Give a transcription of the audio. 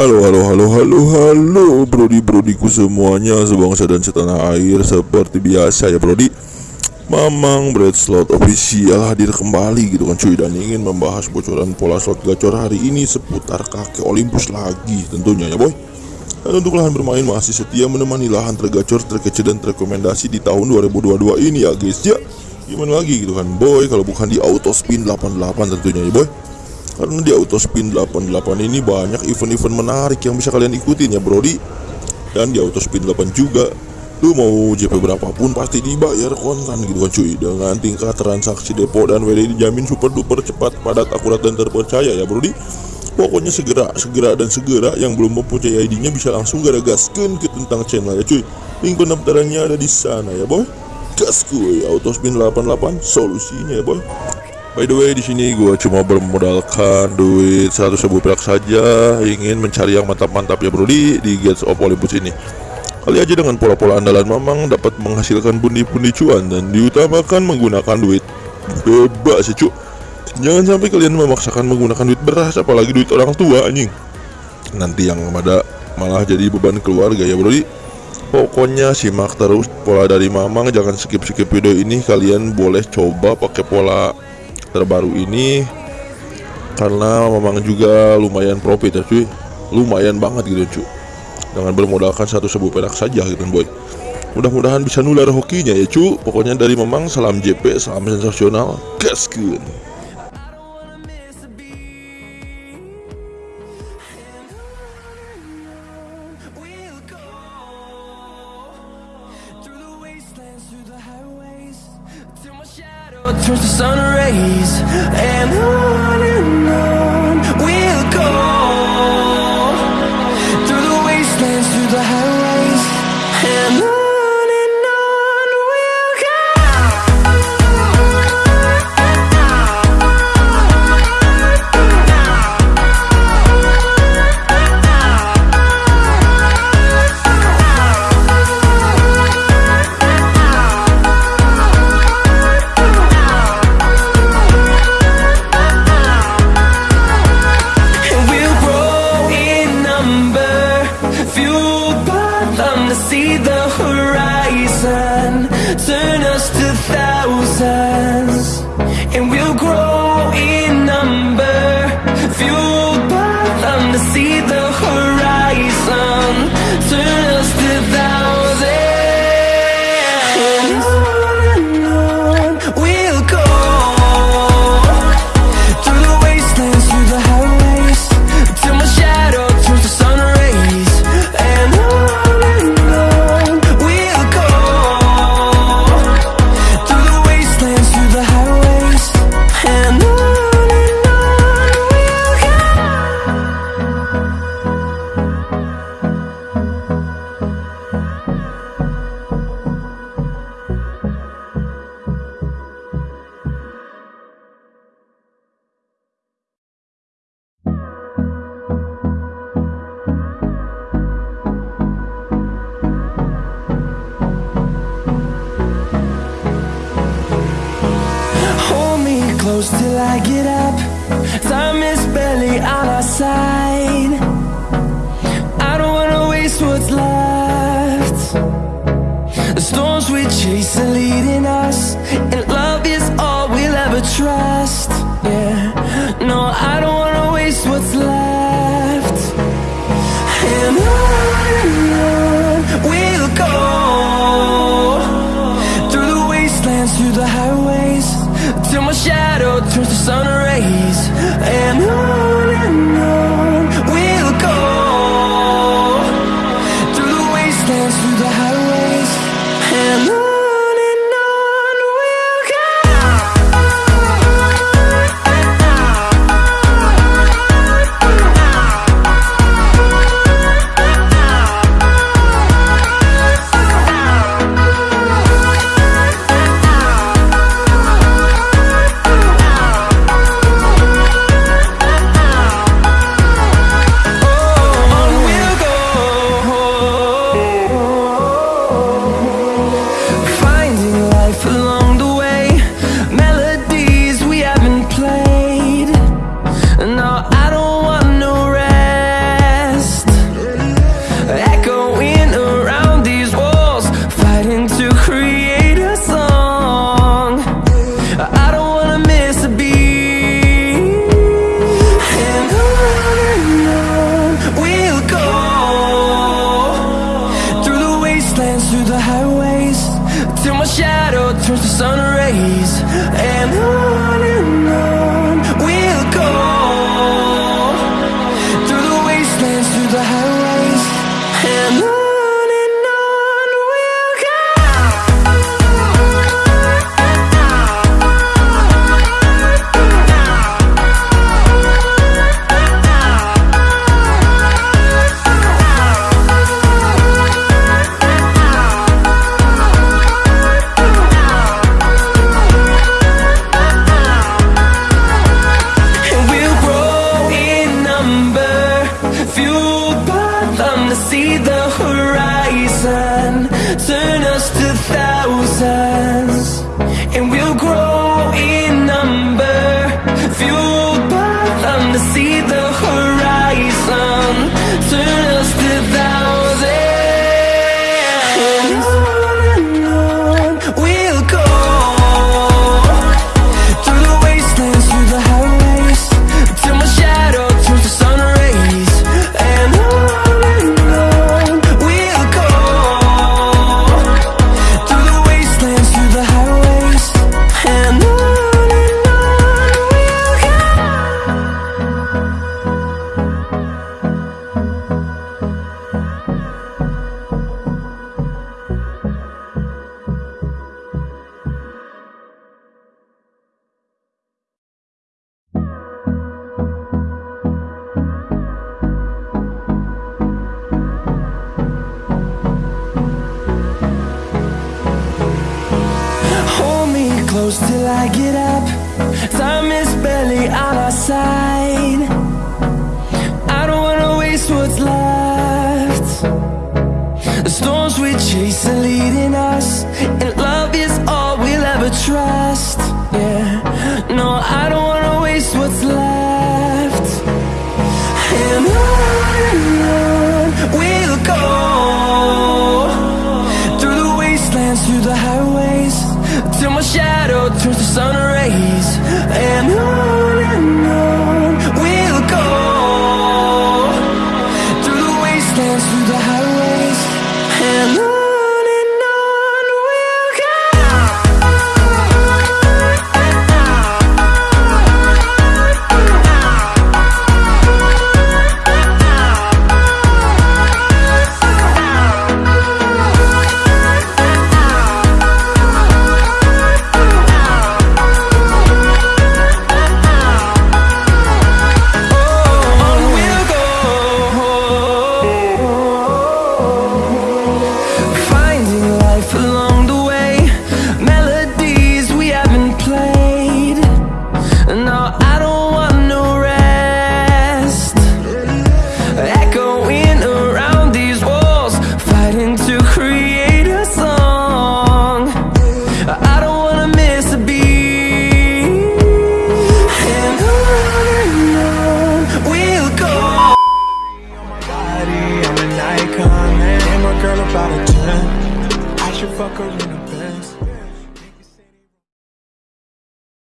Halo halo halo halo halo Brodi brodiku semuanya sebangsa dan setanah air Seperti biasa ya Brodi Mamang Bread Slot Official hadir kembali gitu kan cuy. Dan ingin membahas bocoran pola slot gacor hari ini Seputar kakek Olympus lagi tentunya ya boy. Dan untuk lahan bermain masih setia menemani lahan tergacor, terkece dan terrekomendasi di tahun 2022 ini ya guys ya. Gimana lagi gitu kan boy Kalau bukan di auto spin 88 tentunya ya boy karena di Autospin 88 ini banyak event-event menarik yang bisa kalian ikutin ya Brody Dan di Autospin 8 juga. Lu mau JP berapapun pasti dibayar kontan gitu kan cuy. Dengan tingkat transaksi depo dan WD dijamin super duper cepat, padat, akurat, dan terpercaya ya Brody Pokoknya segera, segera, dan segera yang belum mempunyai ID-nya bisa langsung gara gaskan ke tentang channel ya cuy. Link pendaftarannya ada di sana ya boy. Gas kuy, Autospin 88 solusinya ya boy By the way di sini gue cuma bermodalkan duit 100 ribu perak saja ingin mencari yang mantap-mantap ya bro di Gates of Olympus ini. Kali aja dengan pola-pola andalan Mamang dapat menghasilkan pundi-pundi cuan dan diutamakan menggunakan duit bebas ya cu. Jangan sampai kalian memaksakan menggunakan duit beras apalagi duit orang tua anjing. Nanti yang ada malah jadi beban keluarga ya bro di. Pokoknya simak terus pola dari Mamang jangan skip-skip video ini kalian boleh coba pakai pola terbaru ini karena memang juga lumayan profit ya cuy. Lumayan banget gitu cuy. Dengan bermodalkan satu sebu perak saja gitu boy. Mudah-mudahan bisa nular hokinya ya cuy. Pokoknya dari memang salam JP salam sensasional. Gaskeun the sun rays and I see the horizon, turn us to thousands. And we'll grow close till I get up. Time is barely on our side. I don't wanna waste what's left. The storms we chase are leading us, To see the horizon. close till I get up. Time is barely on our side. I don't wanna waste what's left. The storms we chase are leading dance through the highways. And I